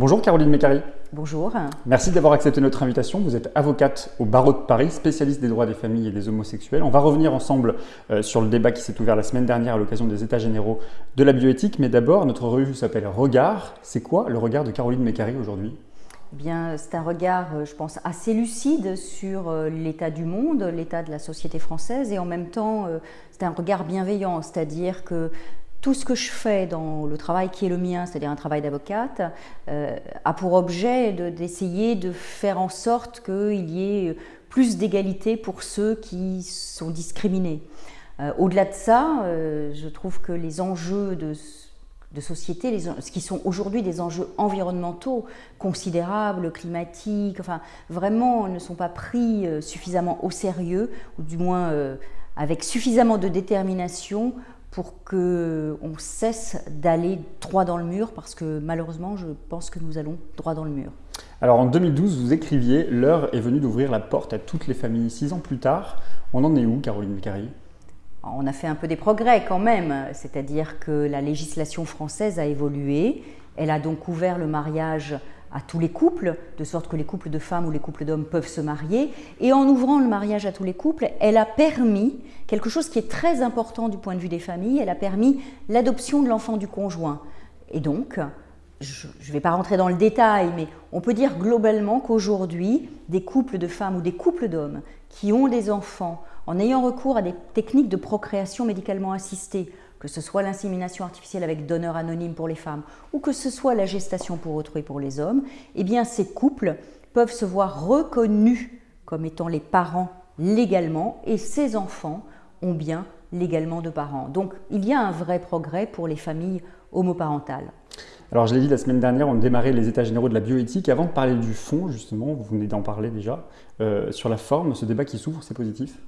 Bonjour Caroline Mécari. Bonjour. Merci d'avoir accepté notre invitation. Vous êtes avocate au barreau de Paris, spécialiste des droits des familles et des homosexuels. On va revenir ensemble euh, sur le débat qui s'est ouvert la semaine dernière à l'occasion des États généraux de la bioéthique. Mais d'abord, notre revue s'appelle Regard. C'est quoi le regard de Caroline Mécari aujourd'hui? Eh bien, c'est un regard, euh, je pense, assez lucide sur euh, l'état du monde, l'état de la société française, et en même temps, c'est un regard bienveillant, c'est-à-dire que tout ce que je fais dans le travail qui est le mien, c'est-à-dire un travail d'avocate, euh, a pour objet d'essayer de, faire en sorte qu'il y ait plus d'égalité pour ceux qui sont discriminés. Euh, au-delà de ça, euh, je trouve que les enjeux de, société, ce qui sont aujourd'hui des enjeux environnementaux considérables, climatiques, enfin vraiment ne sont pas pris suffisamment au sérieux, ou du moins avec suffisamment de détermination pour qu'on cesse d'aller droit dans le mur, parce que malheureusement, je pense que nous allons droit dans le mur. Alors en 2012, vous écriviez « L'heure est venue d'ouvrir la porte à toutes les familles ». Six ans plus tard, on en est où, Caroline Mécari On a fait un peu des progrès quand même, c'est-à-dire que la législation française a évolué. Elle a donc ouvert le mariage à tous les couples, de sorte que les couples de femmes ou les couples d'hommes peuvent se marier. Et en ouvrant le mariage à tous les couples, elle a permis quelque chose qui est très important du point de vue des familles, elle a permis l'adoption de l'enfant du conjoint. Et donc, je ne vais pas rentrer dans le détail, mais on peut dire globalement qu'aujourd'hui, des couples de femmes ou des couples d'hommes qui ont des enfants en ayant recours à des techniques de procréation médicalement assistée, que ce soit l'insémination artificielle avec donneur anonyme pour les femmes ou que ce soit la gestation pour autrui pour les hommes, eh bien ces couples peuvent se voir reconnus comme étant les parents légalement et ces enfants ont bien légalement de parents. Donc il y a un vrai progrès pour les familles homoparentales. Alors je l'ai dit la semaine dernière, on démarrait les états généraux de la bioéthique. Avant de parler du fond, justement, vous venez d'en parler déjà, euh, sur la forme, ce débat qui s'ouvre, c'est positif?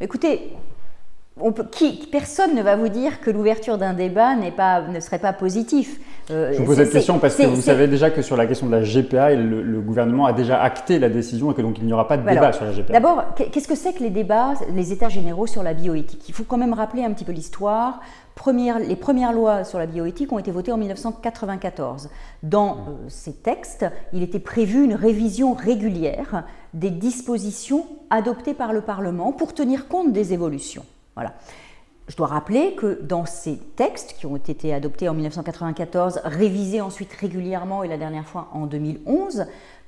Écoutez, qui, personne ne va vous dire que l'ouverture d'un débat pas, ne serait pas positif. Euh, Je vous pose cette question parce que vous savez déjà que sur la question de la GPA, le, gouvernement a déjà acté la décision et que donc il n'y aura pas de débat sur la GPA. D'abord, qu'est-ce que c'est que les débats, les états généraux sur la bioéthique? Il faut quand même rappeler un petit peu l'histoire. les premières lois sur la bioéthique ont été votées en 1994. Dans euh, ces textes, il était prévu une révision régulière des dispositions adoptées par le Parlement pour tenir compte des évolutions. Voilà. Je dois rappeler que dans ces textes qui ont été adoptés en 1994, révisés ensuite régulièrement et la dernière fois en 2011,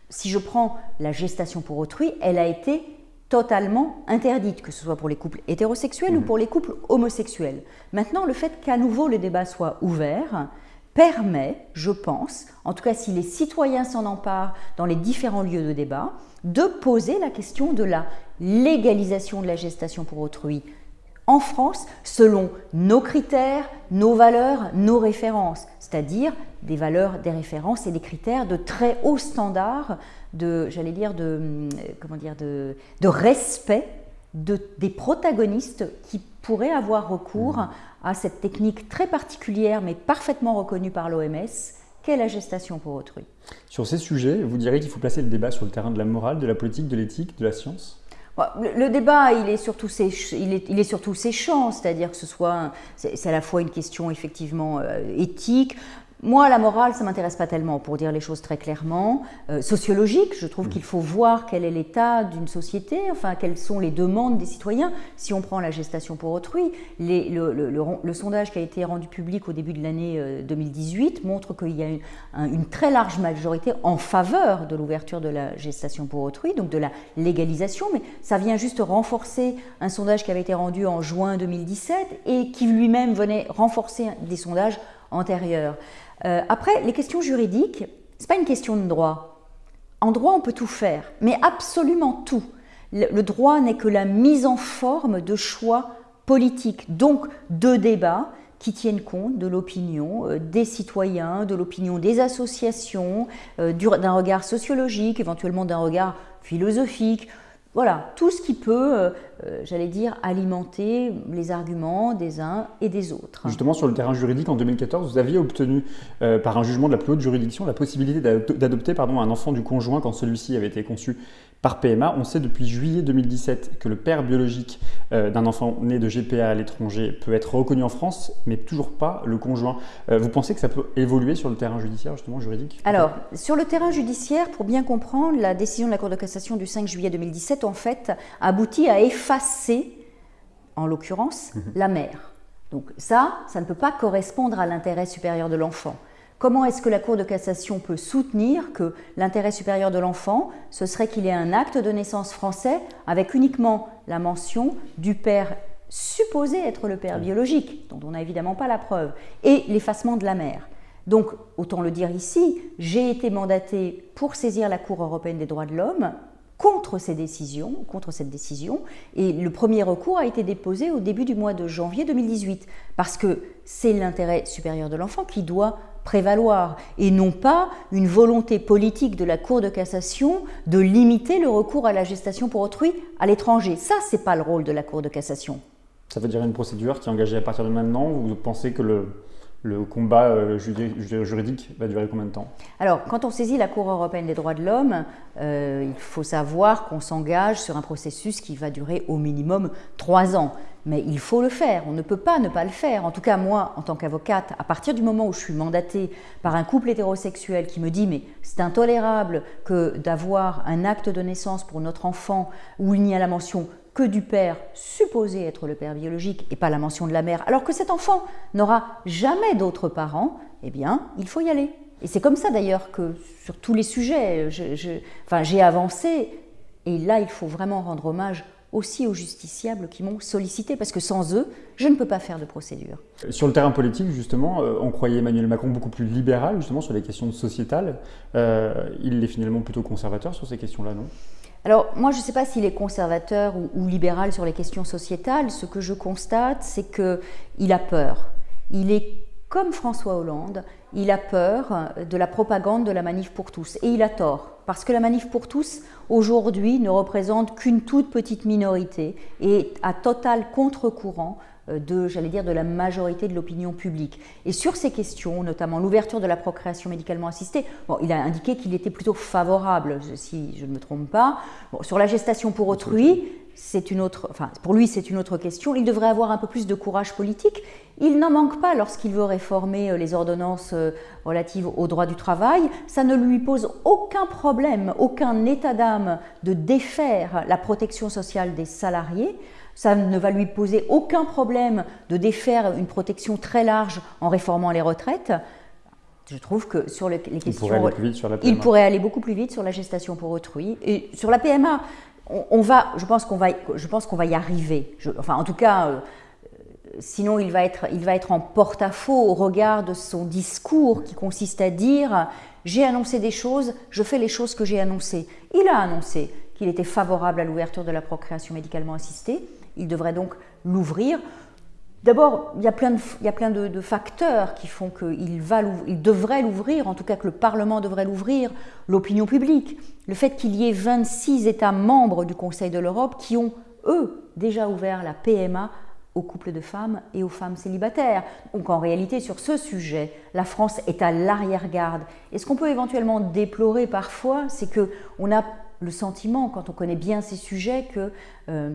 si je prends la gestation pour autrui, elle a été totalement interdite, que ce soit pour les couples hétérosexuels ou mmh. pour les couples homosexuels. Maintenant, le fait qu'à nouveau le débat soit ouvert permet, je pense, en tout cas si les citoyens s'en emparent dans les différents lieux de débat, de poser la question de la légalisation de la gestation pour autrui en France selon nos critères, nos valeurs, nos références, c'est-à-dire des valeurs, des références et des critères de très haut standard de, j'allais dire, de, euh, comment dire, de, respect de, des protagonistes qui pourraient avoir recours mmh. à cette technique très particulière mais parfaitement reconnue par l'OMS qu'est la gestation pour autrui? Sur ces sujets, vous direz qu'il faut placer le débat sur le terrain de la morale, de la politique, de l'éthique, de la science? Le, débat, il est surtout il est, il est surtout séchant, c'est-à-dire que ce soit, c'est à la fois une question effectivement euh, éthique, moi, la morale, ça ne m'intéresse pas tellement, pour dire les choses très clairement. Euh, sociologique, je trouve mm. qu'il faut voir quel est l'état d'une société, enfin, quelles sont les demandes des citoyens. Si on prend la gestation pour autrui, le, sondage qui a été rendu public au début de l'année 2018 euh, montre qu'il y a une, une, très large majorité en faveur de l'ouverture de la gestation pour autrui, donc de la légalisation, mais ça vient juste renforcer un sondage qui avait été rendu en juin 2017 et qui lui-même venait renforcer des sondages antérieurs. Euh, après, les questions juridiques, ce n'est pas une question de droit. En droit, on peut tout faire, mais absolument tout. Le, droit n'est que la mise en forme de choix politiques, donc de débats qui tiennent compte de l'opinion euh, des citoyens, de l'opinion des associations, euh, d'un regard sociologique, éventuellement d'un regard philosophique, voilà, tout ce qui peut, euh, euh, j'allais dire, alimenter les arguments des uns et des autres. Justement, sur le terrain juridique, en 2014, vous aviez obtenu, euh, par un jugement de la plus haute juridiction, la possibilité d'adopter un enfant du conjoint quand celui-ci avait été conçu par PMA. On sait depuis juillet 2017 que le père biologique euh, d'un enfant né de GPA à l'étranger peut être reconnu en France, mais toujours pas le conjoint. Euh, vous pensez que ça peut évoluer sur le terrain judiciaire, justement, juridique Alors, sur le terrain judiciaire, pour bien comprendre, la décision de la Cour de cassation du 5 juillet 2017, en fait, aboutit à effacer, en l'occurrence, mhm. la mère. Donc ça, ça ne peut pas correspondre à l'intérêt supérieur de l'enfant. Comment est-ce que la Cour de cassation peut soutenir que l'intérêt supérieur de l'enfant, ce serait qu'il ait un acte de naissance français avec uniquement la mention du père supposé être le père biologique, dont on n'a évidemment pas la preuve, et l'effacement de la mère. Donc, autant le dire ici, j'ai été mandatée pour saisir la Cour européenne des droits de l'homme contre ces décisions, contre cette décision, et le premier recours a été déposé au début du mois de janvier 2018, parce que c'est l'intérêt supérieur de l'enfant qui doit prévaloir, et non pas une volonté politique de la Cour de cassation de limiter le recours à la gestation pour autrui à l'étranger. Ça, c'est pas le rôle de la Cour de cassation. Ça veut dire une procédure qui est engagée à partir de maintenant, vous pensez que le, le combat euh, juridique va durer combien de temps? Alors, quand on saisit la Cour européenne des droits de l'homme, euh, il faut savoir qu'on s'engage sur un processus qui va durer au minimum trois ans. Mais il faut le faire, on ne peut pas ne pas le faire. En tout cas, moi, en tant qu'avocate, à partir du moment où je suis mandatée par un couple hétérosexuel qui me dit mais c'est intolérable que d'avoir un acte de naissance pour notre enfant où il n'y a la mention que du père supposé être le père biologique et pas la mention de la mère, alors que cet enfant n'aura jamais d'autres parents, eh bien, il faut y aller. Et c'est comme ça d'ailleurs que sur tous les sujets, j'ai avancé. Et là, il faut vraiment rendre hommage aussi aux justiciables qui m'ont sollicité, parce que sans eux, je ne peux pas faire de procédure. Sur le terrain politique, justement, euh, on croyait Emmanuel Macron beaucoup plus libéral, justement, sur les questions sociétales. Euh, il est finalement plutôt conservateur sur ces questions-là, non? Alors, moi, je ne sais pas s'il est conservateur ou, libéral sur les questions sociétales. Ce que je constate, c'est qu'il a peur. Il est comme François Hollande, il a peur de la propagande de la manif pour tous. Et il a tort, parce que la manif pour tous, aujourd'hui, ne représente qu'une toute petite minorité et à total contre-courant de, j'allais dire, de la majorité de l'opinion publique. Et sur ces questions, notamment l'ouverture de la procréation médicalement assistée, bon, il a indiqué qu'il était plutôt favorable, si je ne me trompe pas. sur la gestation pour autrui, c'est une autre, enfin, pour lui, c'est une autre question. Il devrait avoir un peu plus de courage politique. Il n'en manque pas lorsqu'il veut réformer euh, les ordonnances euh, relatives au droit du travail. Ça ne lui pose aucun problème, aucun état d'âme de défaire la protection sociale des salariés. Ça ne va lui poser aucun problème de défaire une protection très large en réformant les retraites. Je trouve que sur les questions. Il pourrait aller plus vite sur la PMA. Il pourrait aller beaucoup plus vite sur la gestation pour autrui. Et sur la PMA, on, va, je pense qu'on va, je pense qu'on va y arriver. enfin, en tout cas, euh, sinon il va, être, il va être en porte-à-faux au regard de son discours qui consiste à dire j'ai annoncé des choses, je fais les choses que j'ai annoncées. Il a annoncé qu'il était favorable à l'ouverture de la procréation médicalement assistée. Il devrait donc l'ouvrir. D'abord, il y a plein, de, facteurs qui font qu'il il devrait l'ouvrir, en tout cas que le Parlement devrait l'ouvrir, l'opinion publique, le fait qu'il y ait 26 États membres du Conseil de l'Europe qui ont, eux, déjà ouvert la PMA aux couples de femmes et aux femmes célibataires. Donc en réalité, sur ce sujet, la France est à l'arrière-garde. Et ce qu'on peut éventuellement déplorer parfois, c'est qu'on a le sentiment, quand on connaît bien ces sujets, que... Euh,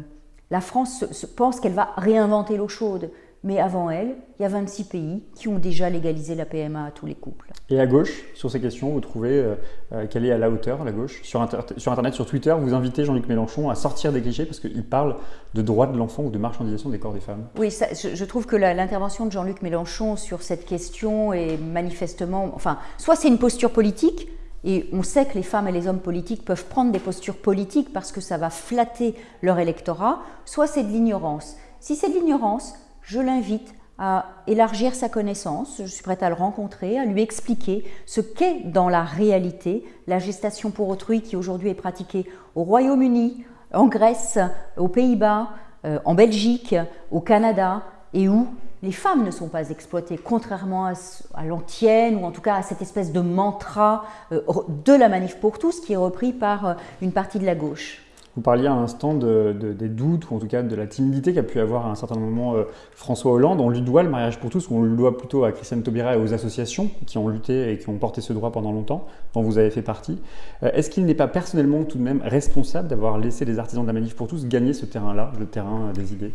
la France pense qu'elle va réinventer l'eau chaude, mais avant elle, il y a 26 pays qui ont déjà légalisé la PMA à tous les couples. Et à gauche, sur ces questions, vous trouvez euh, euh, qu'elle est à la hauteur, la gauche? Sur, Internet, sur Twitter, vous invitez Jean-Luc Mélenchon à sortir des clichés parce qu'il parle de droit de l'enfant ou de marchandisation des corps des femmes. Oui, je, trouve que l'intervention de Jean-Luc Mélenchon sur cette question est manifestement... Enfin, soit c'est une posture politique, et on sait que les femmes et les hommes politiques peuvent prendre des postures politiques parce que ça va flatter leur électorat, soit c'est de l'ignorance. Si c'est de l'ignorance, je l'invite à élargir sa connaissance, je suis prête à le rencontrer, à lui expliquer ce qu'est dans la réalité la gestation pour autrui qui aujourd'hui est pratiquée au Royaume-Uni, en Grèce, aux Pays-Bas, euh, en Belgique, au Canada, et où les femmes ne sont pas exploitées, contrairement à, l'antienne, ou en tout cas à cette espèce de mantra euh, de la manif pour tous qui est repris par euh, une partie de la gauche. Vous parliez à l'instant de, des doutes, ou en tout cas de la timidité qu'a pu avoir à un certain moment euh, François Hollande. On lui doit le mariage pour tous, ou on le doit plutôt à Christiane Taubira et aux associations qui ont lutté et qui ont porté ce droit pendant longtemps, dont vous avez fait partie. Est-ce qu'il n'est pas personnellement tout de même responsable d'avoir laissé les artisans de la manif pour tous gagner ce terrain-là, le terrain des idées?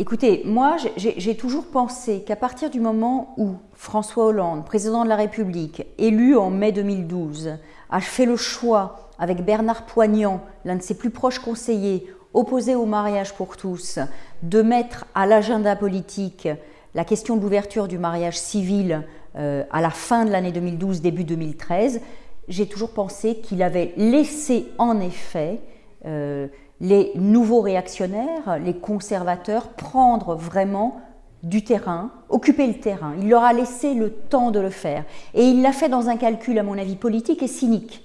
Écoutez, moi, j'ai toujours pensé qu'à partir du moment où François Hollande, président de la République, élu en mai 2012, a fait le choix, avec Bernard Poignant, l'un de ses plus proches conseillers, opposé au mariage pour tous, de mettre à l'agenda politique la question de l'ouverture du mariage civil euh, à la fin de l'année 2012, début 2013, j'ai toujours pensé qu'il avait laissé en effet euh, les nouveaux réactionnaires, les conservateurs, prendre vraiment du terrain, occuper le terrain. Il leur a laissé le temps de le faire. Et il l'a fait dans un calcul, à mon avis, politique et cynique,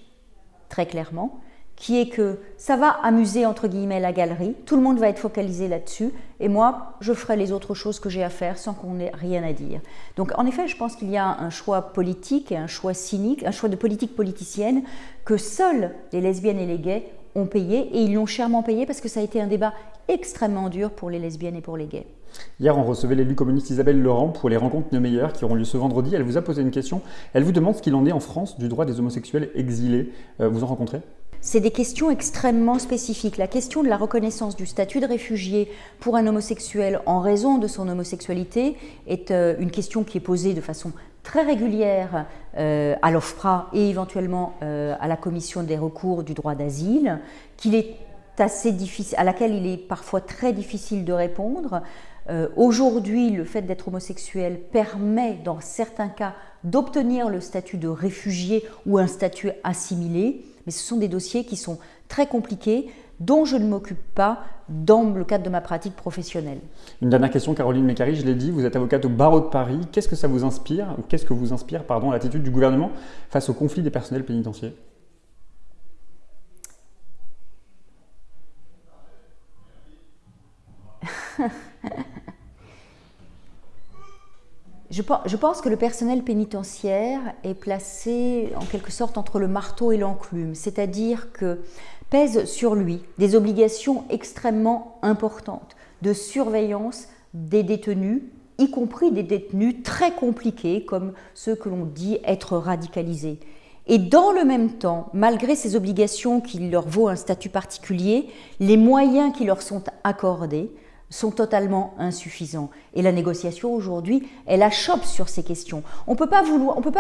très clairement, qui est que ça va amuser, entre guillemets, la galerie, tout le monde va être focalisé là-dessus, et moi, je ferai les autres choses que j'ai à faire sans qu'on ait rien à dire. Donc, en effet, je pense qu'il y a un choix politique, un choix cynique, un choix de politique politicienne, que seuls les lesbiennes et les gays ont payé et ils l'ont chèrement payé parce que ça a été un débat extrêmement dur pour les lesbiennes et pour les gays. Hier, on recevait l'élu communiste Isabelle Laurent pour les rencontres de meilleures qui auront lieu ce vendredi. Elle vous a posé une question. Elle vous demande ce qu'il en est en France du droit des homosexuels exilés. Euh, vous en rencontrez? C'est des questions extrêmement spécifiques. La question de la reconnaissance du statut de réfugié pour un homosexuel en raison de son homosexualité est euh, une question qui est posée de façon très régulière euh, à l'OFPRA et éventuellement euh, à la commission des recours du droit d'asile, qu'il est assez difficile, à laquelle il est parfois très difficile de répondre. Euh, aujourd'hui, le fait d'être homosexuel permet, dans certains cas, d'obtenir le statut de réfugié ou un statut assimilé, mais ce sont des dossiers qui sont très compliqués, dont je ne m'occupe pas dans le cadre de ma pratique professionnelle. Une dernière question, Caroline Mécari, je l'ai dit, vous êtes avocate au barreau de Paris. Qu'est-ce que ça vous inspire, ou qu'est-ce que vous inspire pardon, l'attitude du gouvernement face au conflit des personnels pénitentiaires? Je pense que le personnel pénitentiaire est placé en quelque sorte entre le marteau et l'enclume, c'est-à-dire que pèsent sur lui des obligations extrêmement importantes de surveillance des détenus, y compris des détenus très compliqués comme ceux que l'on dit être radicalisés. Et dans le même temps, malgré ces obligations qui leur vaut un statut particulier, les moyens qui leur sont accordés sont totalement insuffisants. Et la négociation aujourd'hui, elle achoppe sur ces questions. On ne peut pas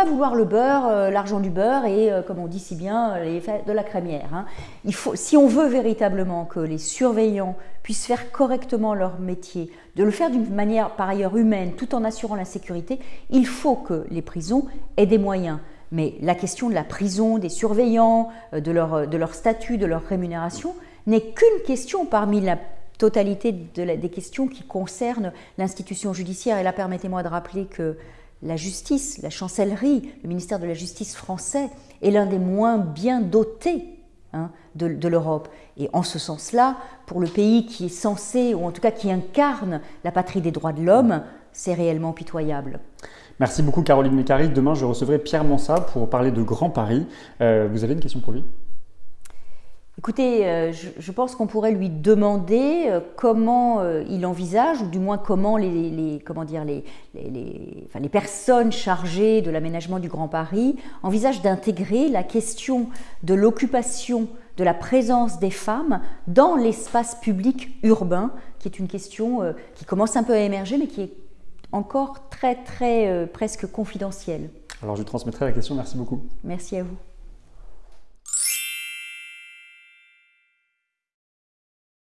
vouloir le beurre, euh, l'argent du beurre et, euh, comme on dit si bien, euh, de la crémière. Hein. Il faut, si on veut véritablement que les surveillants puissent faire correctement leur métier, de le faire d'une manière par ailleurs humaine, tout en assurant la sécurité, il faut que les prisons aient des moyens. Mais la question de la prison, des surveillants, de leur, de leur statut, de leur rémunération, n'est qu'une question parmi la totalité des questions qui concernent l'institution judiciaire. Et là, permettez-moi de rappeler que la justice, la chancellerie, le ministère de la Justice français est l'un des moins bien dotés hein, de, l'Europe. Et en ce sens-là, pour le pays qui est censé, ou en tout cas qui incarne la patrie des droits de l'homme, c'est réellement pitoyable. Merci beaucoup Caroline Mécari. Demain, je recevrai Pierre Mansat pour parler de Grand Paris. Euh, vous avez une question pour lui? Écoutez, euh, je, pense qu'on pourrait lui demander euh, comment euh, il envisage, ou du moins comment les, comment dire, les, les, personnes chargées de l'aménagement du Grand Paris envisagent d'intégrer la question de l'occupation, de la présence des femmes dans l'espace public urbain, qui est une question qui commence un peu à émerger, mais qui est encore très, très presque confidentielle. Alors je transmettrai la question, merci beaucoup. Merci à vous.